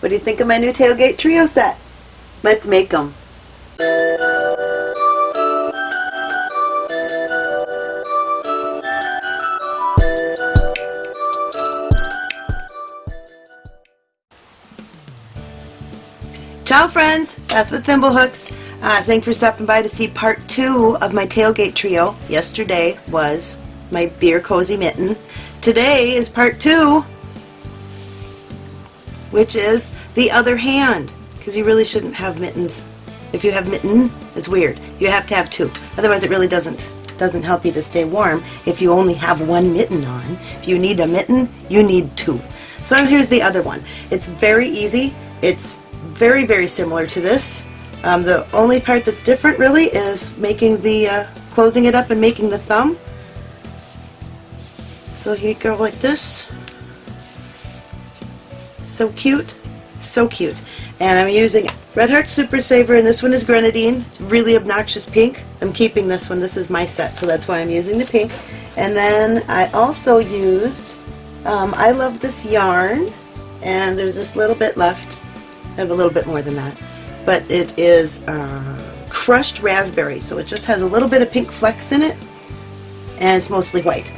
What do you think of my new tailgate trio set? Let's make them. Ciao friends, Beth with Thimblehooks. Uh, thanks for stopping by to see part two of my tailgate trio. Yesterday was my beer cozy mitten. Today is part two, which is the other hand, because you really shouldn't have mittens. If you have mitten, it's weird. You have to have two. Otherwise it really doesn't doesn't help you to stay warm if you only have one mitten on. If you need a mitten, you need two. So here's the other one. It's very easy. It's very, very similar to this. Um, the only part that's different really is making the, uh, closing it up and making the thumb. So here you go like this. So cute. So cute. And I'm using Red Heart Super Saver and this one is Grenadine. It's really obnoxious pink. I'm keeping this one. This is my set so that's why I'm using the pink. And then I also used um, I Love This Yarn and there's this little bit left. I have a little bit more than that. But it is uh, crushed raspberry so it just has a little bit of pink flecks in it and it's mostly white.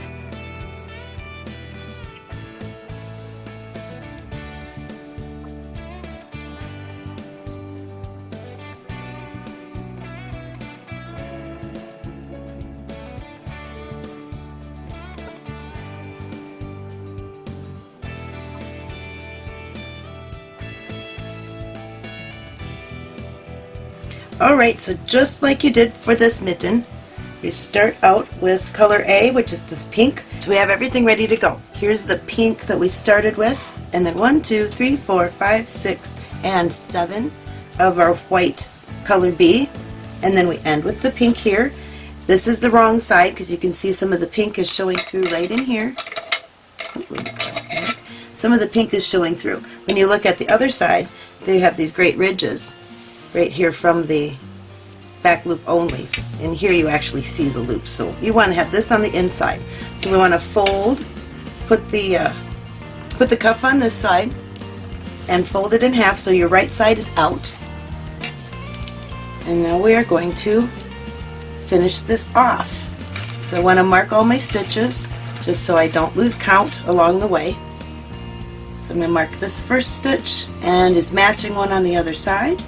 Alright, so just like you did for this mitten, you start out with color A, which is this pink. So we have everything ready to go. Here's the pink that we started with, and then one, two, three, four, five, six, and seven of our white color B. And then we end with the pink here. This is the wrong side because you can see some of the pink is showing through right in here. Some of the pink is showing through. When you look at the other side, they have these great ridges right here from the back loop onlys. And here you actually see the loops so you want to have this on the inside. So we want to fold put the uh, put the cuff on this side and fold it in half so your right side is out. And now we are going to finish this off. So I want to mark all my stitches just so I don't lose count along the way. So I'm going to mark this first stitch and is matching one on the other side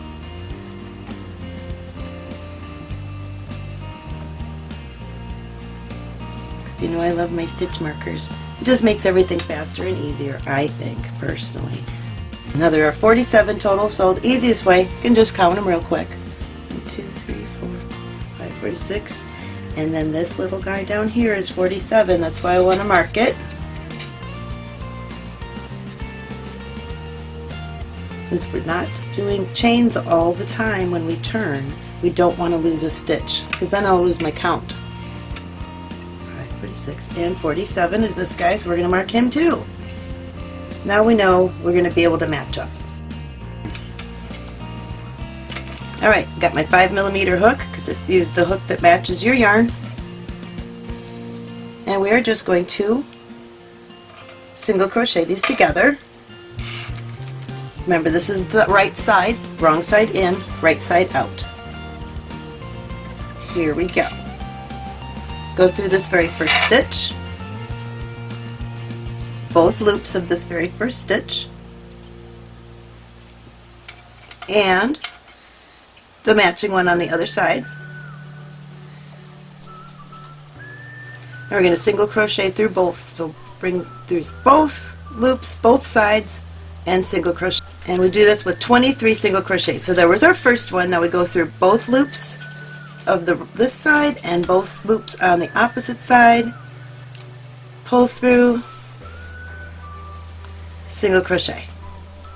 you know I love my stitch markers. It just makes everything faster and easier, I think, personally. Now there are 47 total, so the easiest way, you can just count them real quick. 1, 2, 3, 4, 5, 46. And then this little guy down here is 47, that's why I want to mark it. Since we're not doing chains all the time when we turn, we don't want to lose a stitch, because then I'll lose my count. 46 and 47 is this guy, so we're going to mark him too. Now we know we're going to be able to match up. Alright, got my 5 millimeter hook because it used the hook that matches your yarn. And we are just going to single crochet these together. Remember this is the right side, wrong side in, right side out. Here we go go through this very first stitch, both loops of this very first stitch, and the matching one on the other side. And we're going to single crochet through both, so bring through both loops, both sides, and single crochet. And we do this with 23 single crochets. So there was our first one. Now we go through both loops of the this side and both loops on the opposite side. Pull through. Single crochet.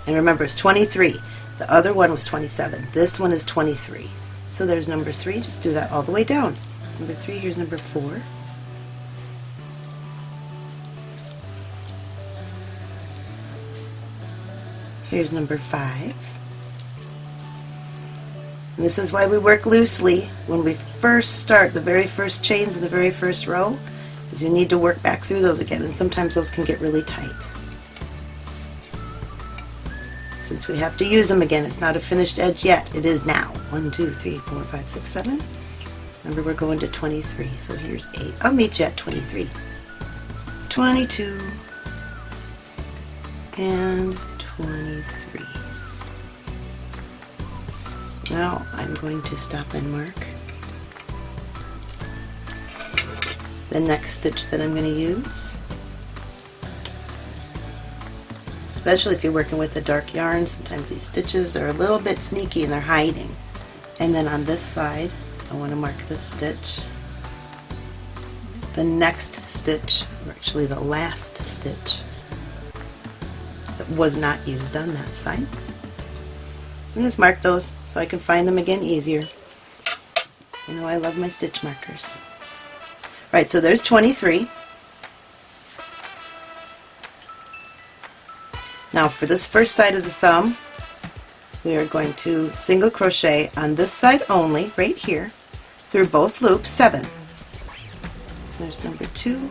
And remember it's 23 the other one was 27 this one is 23 so there's number three. Just do that all the way down. Here's number three. Here's number four. Here's number five and this is why we work loosely when we first start the very first chains in the very first row is you need to work back through those again and sometimes those can get really tight. since we have to use them again. It's not a finished edge yet. It is now. One, two, three, four, five, six, seven. Remember we're going to 23, so here's 8. I'll meet you at 23. 22 and 23. Now I'm going to stop and mark the next stitch that I'm going to use. Especially if you're working with a dark yarn, sometimes these stitches are a little bit sneaky and they're hiding. And then on this side, I want to mark this stitch. The next stitch, or actually the last stitch, that was not used on that side. I'm just mark those so I can find them again easier. You know I love my stitch markers. Right, so there's 23. Now for this first side of the thumb, we are going to single crochet on this side only, right here, through both loops, seven. There's number two.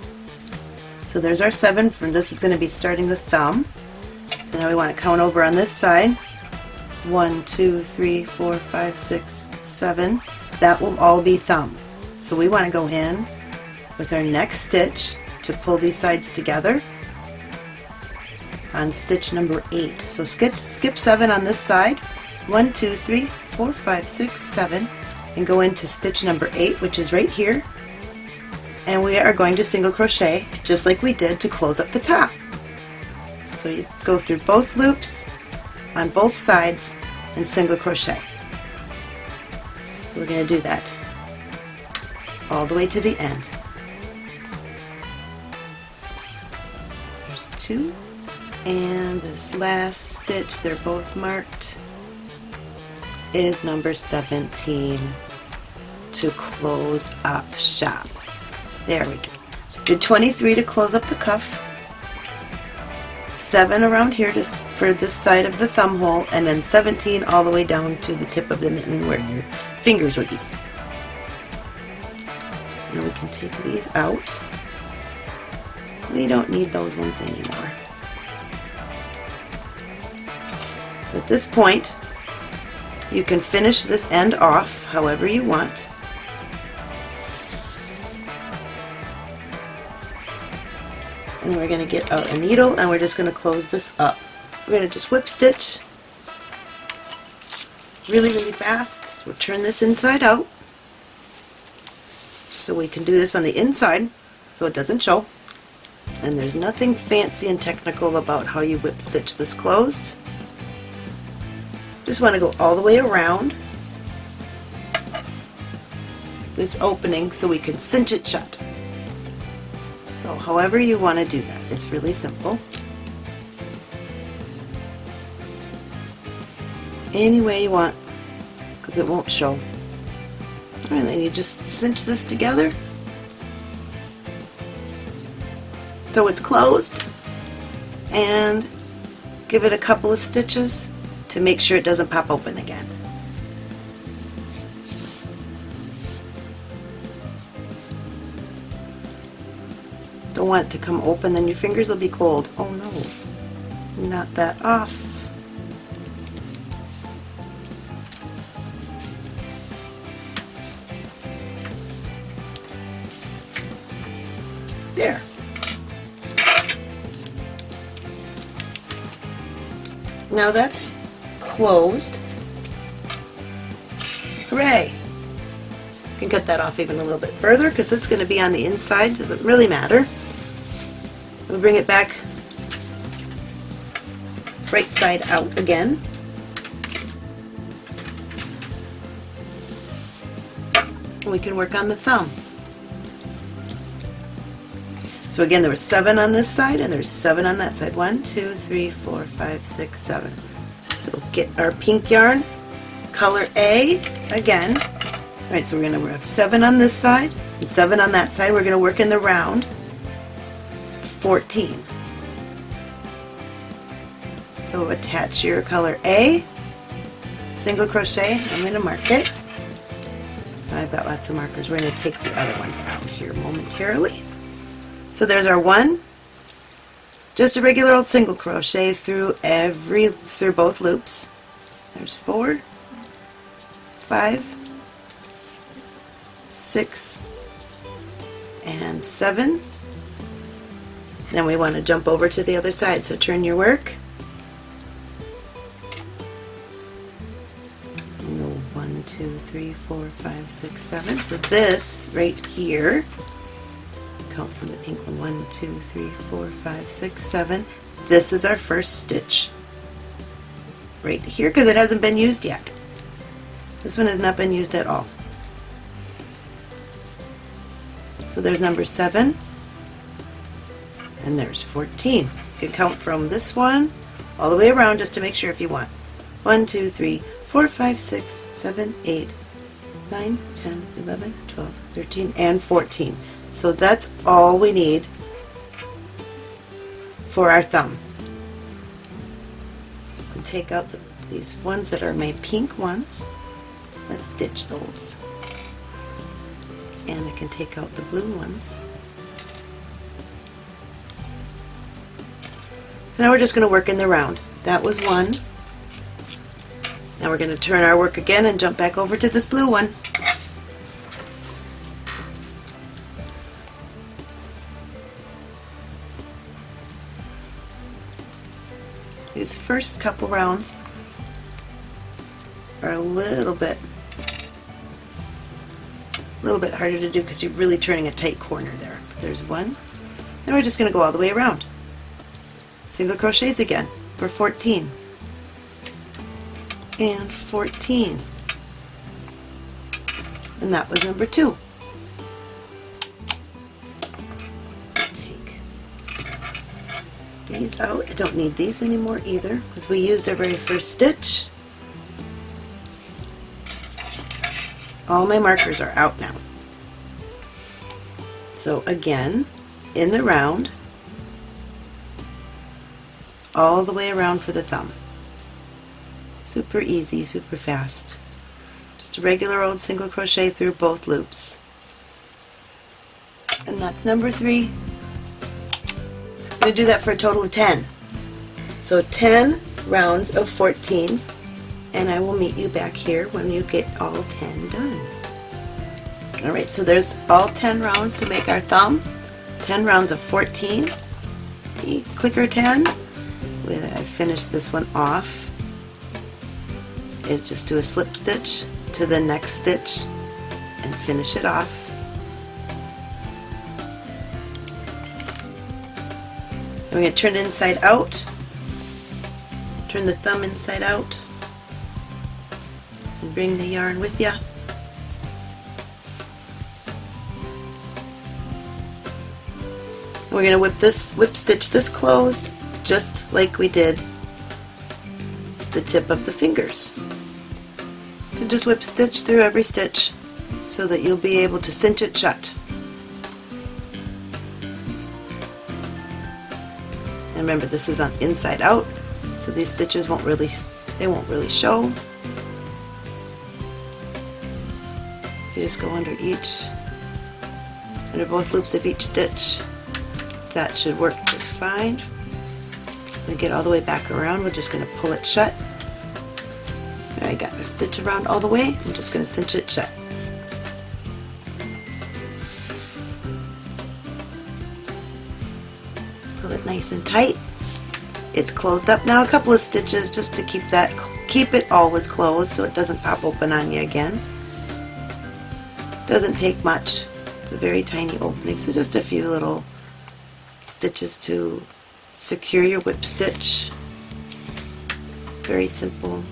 So there's our seven, from this is going to be starting the thumb. So now we want to count over on this side. One, two, three, four, five, six, seven. That will all be thumb. So we want to go in with our next stitch to pull these sides together on stitch number 8. So skip, skip 7 on this side, one, two, three, four, five, six, seven, and go into stitch number 8 which is right here and we are going to single crochet just like we did to close up the top. So you go through both loops on both sides and single crochet. So we're going to do that all the way to the end. There's two and this last stitch, they're both marked, is number 17 to close up shop. There we go. So do 23 to close up the cuff, 7 around here just for this side of the thumb hole, and then 17 all the way down to the tip of the mitten where your fingers would be. Now we can take these out. We don't need those ones anymore. At this point, you can finish this end off however you want. And we're going to get out a needle and we're just going to close this up. We're going to just whip stitch really, really fast. We'll turn this inside out so we can do this on the inside so it doesn't show. And there's nothing fancy and technical about how you whip stitch this closed. Just want to go all the way around this opening so we can cinch it shut. So however you want to do that, it's really simple. Any way you want, because it won't show. And then you just cinch this together so it's closed and give it a couple of stitches to make sure it doesn't pop open again. Don't want to come open, then your fingers will be cold. Oh no, not that off. There. Now that's closed. Hooray! You can cut that off even a little bit further because it's going to be on the inside, doesn't really matter. We'll bring it back right side out again. We can work on the thumb. So again, there was seven on this side and there's seven on that side. One, two, three, four, five, six, seven. So get our pink yarn, color A again. Alright, so we're going to have 7 on this side and 7 on that side. We're going to work in the round 14. So attach your color A, single crochet, I'm going to mark it. I've got lots of markers. We're going to take the other ones out here momentarily. So there's our one, just a regular old single crochet through every through both loops there's four five six and seven then we want to jump over to the other side so turn your work and one two three four five six seven so this right here count from the pink one. One, two, three, four, five, six, seven. This is our first stitch right here because it hasn't been used yet. This one has not been used at all. So there's number seven and there's 14. You can count from this one all the way around just to make sure if you want. One, two, three, four, five, six, seven, eight, nine, ten, eleven, twelve, thirteen, and 14. So that's all we need for our thumb. So take out the, these ones that are my pink ones. Let's ditch those. And I can take out the blue ones. So now we're just going to work in the round. That was one. Now we're going to turn our work again and jump back over to this blue one. These first couple rounds are a little bit a little bit harder to do because you're really turning a tight corner there. But there's one. Now we're just going to go all the way around. Single crochets again for 14 and 14 and that was number two. Take these out. I don't need these anymore either because we used our very first stitch. All my markers are out now. So again, in the round, all the way around for the thumb. Super easy, super fast. Just a regular old single crochet through both loops. And that's number three I'm going to do that for a total of 10. So 10 rounds of 14 and I will meet you back here when you get all 10 done. Alright, so there's all 10 rounds to make our thumb. 10 rounds of 14. The clicker 10, I finished this one off, is just do a slip stitch to the next stitch and finish it off. we're going to turn it inside out. Turn the thumb inside out. And bring the yarn with you. We're going to whip this, whip stitch this closed just like we did the tip of the fingers. So just whip stitch through every stitch so that you'll be able to cinch it shut. And remember this is on inside out, so these stitches won't really, they won't really show. You just go under each, under both loops of each stitch. That should work just fine. We get all the way back around, we're just going to pull it shut. I got a stitch around all the way, I'm just going to cinch it shut. Pull it nice and tight. It's closed up now a couple of stitches just to keep that keep it always closed so it doesn't pop open on you again. Doesn't take much. It's a very tiny opening so just a few little stitches to secure your whip stitch. Very simple.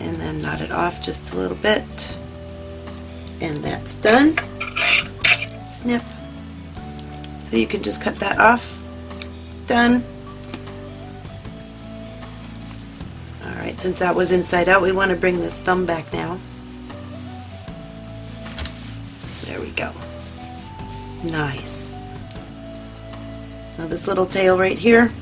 And then knot it off just a little bit. And that's done. Snip. So you can just cut that off. Done. Alright, since that was inside out, we want to bring this thumb back now. There we go. Nice. Now this little tail right here,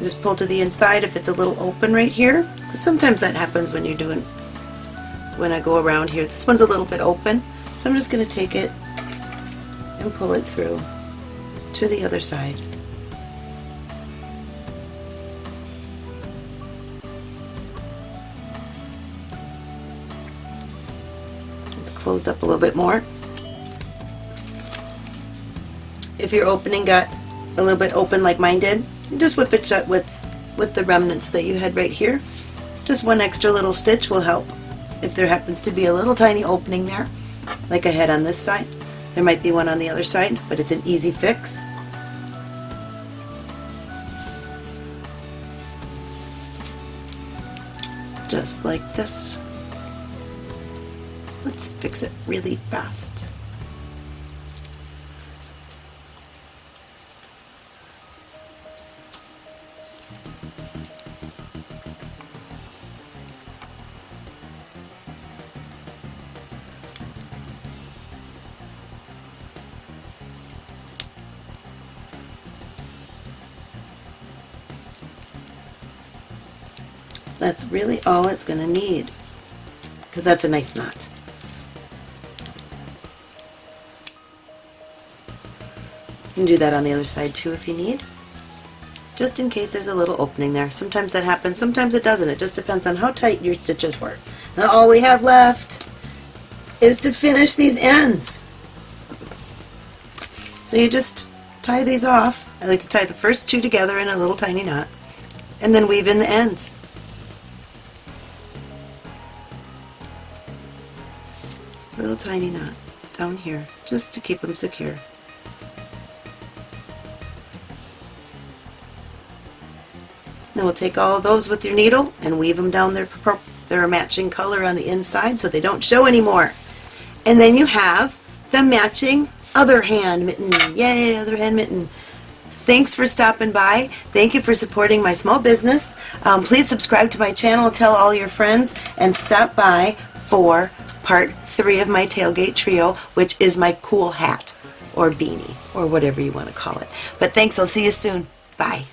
just pull to the inside if it's a little open right here. Because sometimes that happens when you're doing, when I go around here. This one's a little bit open, so I'm just going to take it and pull it through to the other side. It's closed up a little bit more. If your opening got a little bit open like mine did, you just whip it shut with, with the remnants that you had right here. Just one extra little stitch will help. If there happens to be a little tiny opening there, like I had on this side, there might be one on the other side, but it's an easy fix. Just like this. Let's fix it really fast. That's really all it's going to need because that's a nice knot. You can do that on the other side too if you need. Just in case there's a little opening there. Sometimes that happens, sometimes it doesn't. It just depends on how tight your stitches were. Now all we have left is to finish these ends. So you just tie these off. I like to tie the first two together in a little tiny knot and then weave in the ends. Little tiny knot down here just to keep them secure. Then we'll take all those with your needle and weave them down their, their matching color on the inside so they don't show anymore. And then you have the matching other hand mitten. Yay, other hand mitten. Thanks for stopping by. Thank you for supporting my small business. Um, please subscribe to my channel, tell all your friends, and stop by for part three of my tailgate trio, which is my cool hat or beanie or whatever you want to call it. But thanks. I'll see you soon. Bye.